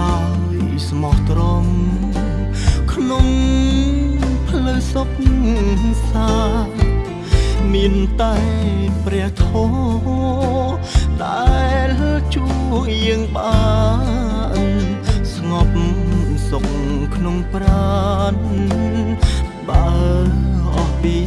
ដោយស្មោះត្រង់ក្នុងផ្លូវសុខសា មានតែព្រះធម៌ដែលជួយយើងបានស្ងប់សុខក្នុងប្រាណបើអស់ពី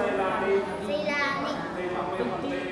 Silani. Silani.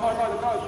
go, go, go, go.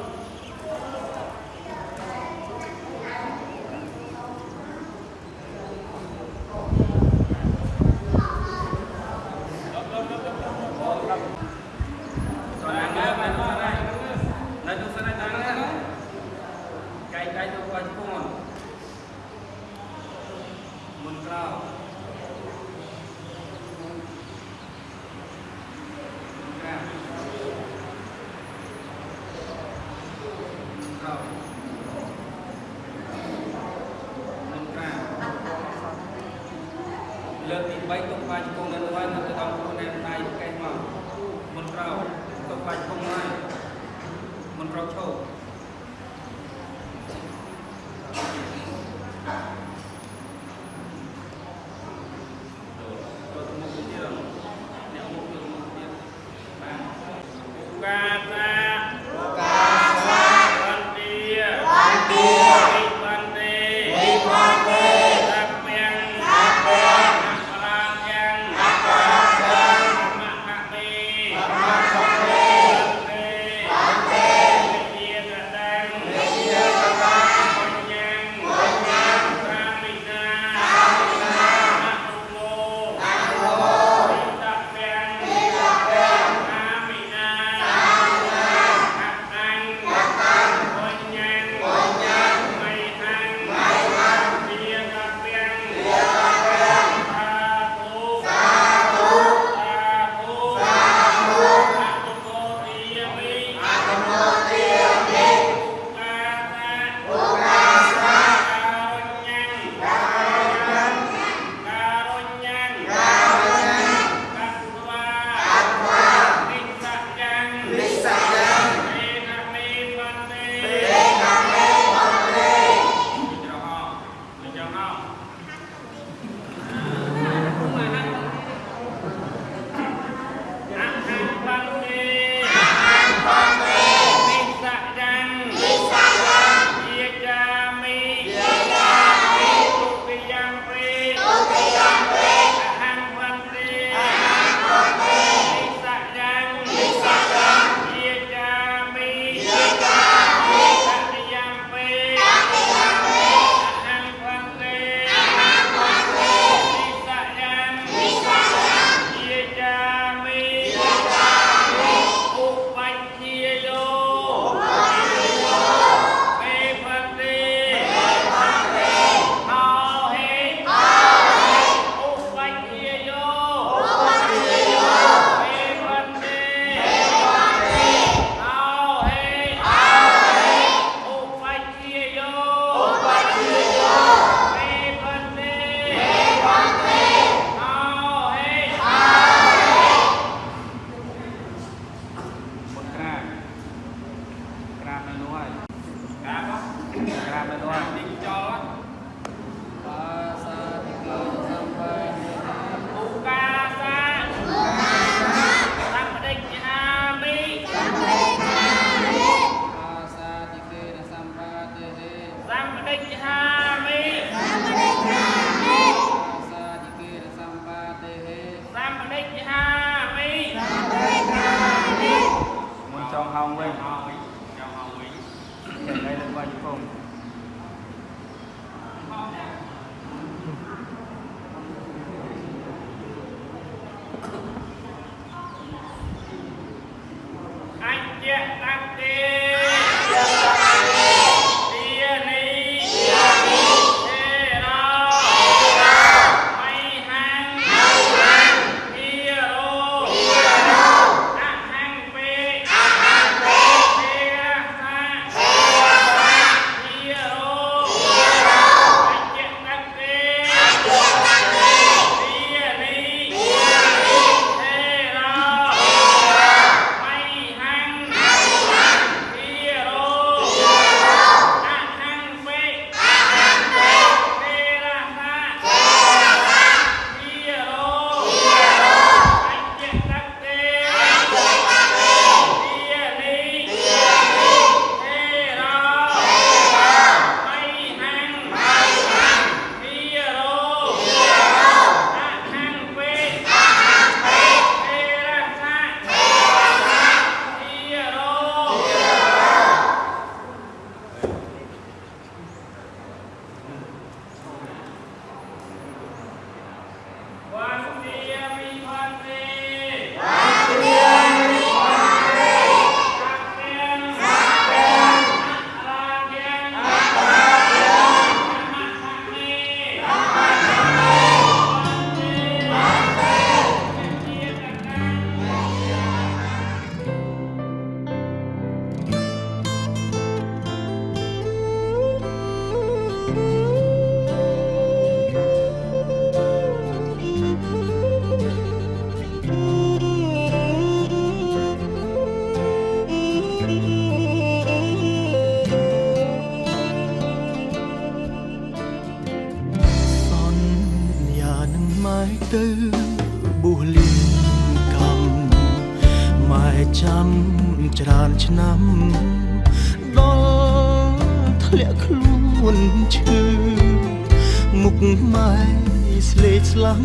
ស្លេកស្លាំង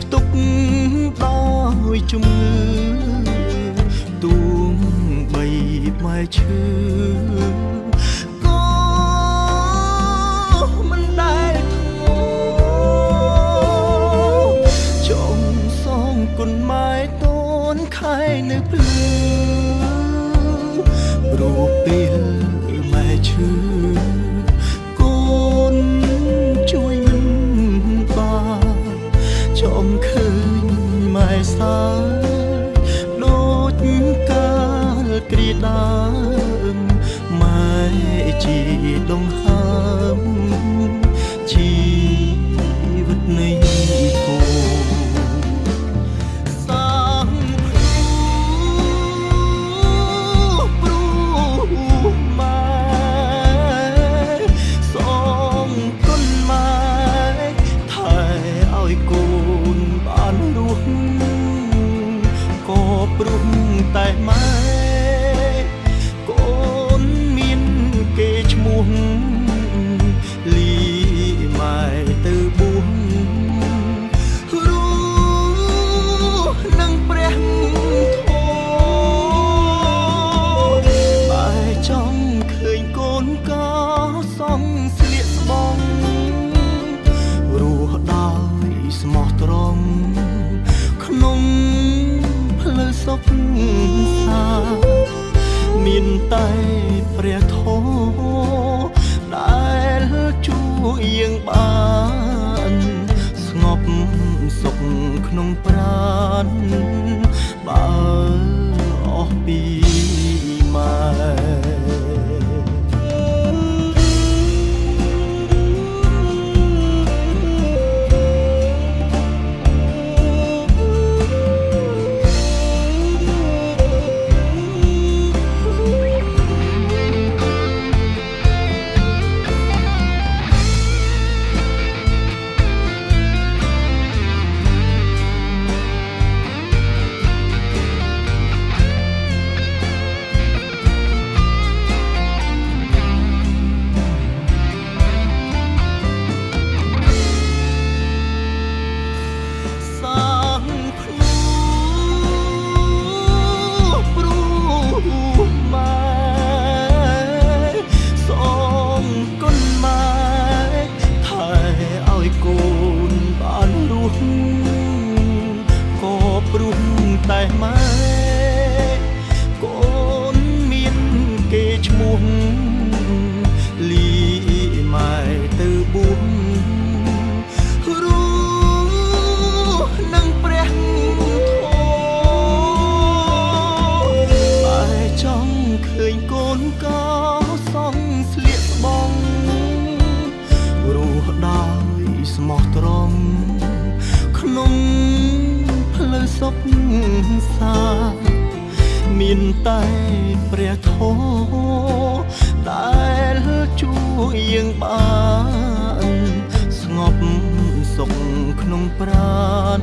ផ្ទុកដោយជំងឺទួងបីផ្លែឈើ song. ព្រះធម៌ដែលជួយយើងបានស្ងប់សុខក្នុងប្រាណ